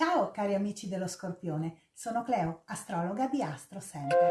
Ciao cari amici dello Scorpione, sono Cleo, astrologa di Astro Center.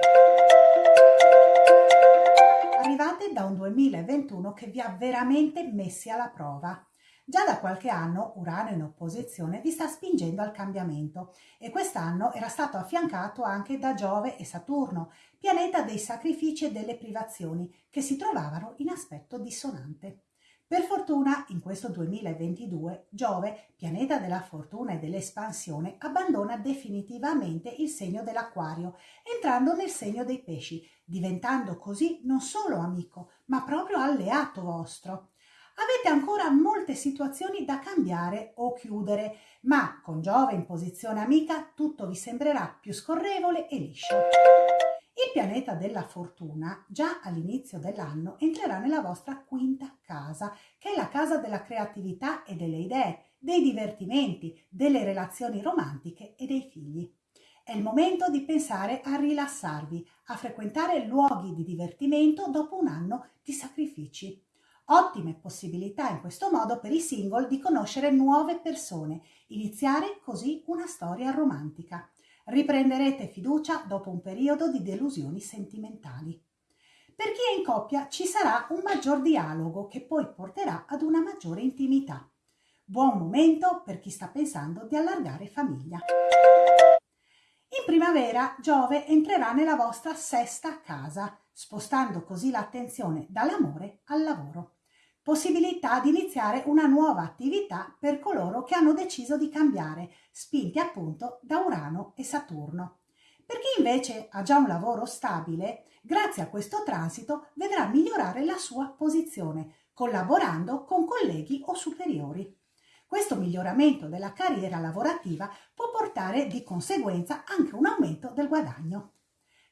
Arrivate da un 2021 che vi ha veramente messi alla prova. Già da qualche anno Urano in opposizione vi sta spingendo al cambiamento e quest'anno era stato affiancato anche da Giove e Saturno, pianeta dei sacrifici e delle privazioni, che si trovavano in aspetto dissonante. Per fortuna, in questo 2022, Giove, pianeta della fortuna e dell'espansione, abbandona definitivamente il segno dell'acquario, entrando nel segno dei pesci, diventando così non solo amico, ma proprio alleato vostro. Avete ancora molte situazioni da cambiare o chiudere, ma con Giove in posizione amica tutto vi sembrerà più scorrevole e liscio. Pianeta della fortuna già all'inizio dell'anno entrerà nella vostra quinta casa, che è la casa della creatività e delle idee, dei divertimenti, delle relazioni romantiche e dei figli. È il momento di pensare a rilassarvi, a frequentare luoghi di divertimento dopo un anno di sacrifici. Ottime possibilità in questo modo per i single di conoscere nuove persone, iniziare così una storia romantica. Riprenderete fiducia dopo un periodo di delusioni sentimentali. Per chi è in coppia ci sarà un maggior dialogo che poi porterà ad una maggiore intimità. Buon momento per chi sta pensando di allargare famiglia. In primavera Giove entrerà nella vostra sesta casa, spostando così l'attenzione dall'amore al lavoro possibilità di iniziare una nuova attività per coloro che hanno deciso di cambiare, spinti appunto da Urano e Saturno. Per chi invece ha già un lavoro stabile, grazie a questo transito vedrà migliorare la sua posizione, collaborando con colleghi o superiori. Questo miglioramento della carriera lavorativa può portare di conseguenza anche un aumento del guadagno.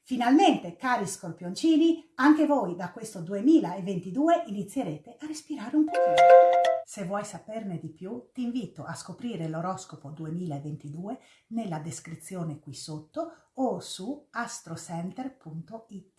Finalmente, cari scorpioncini, anche voi da questo 2022 inizierete a respirare un pochino. Se vuoi saperne di più, ti invito a scoprire l'oroscopo 2022 nella descrizione qui sotto o su astrocenter.it.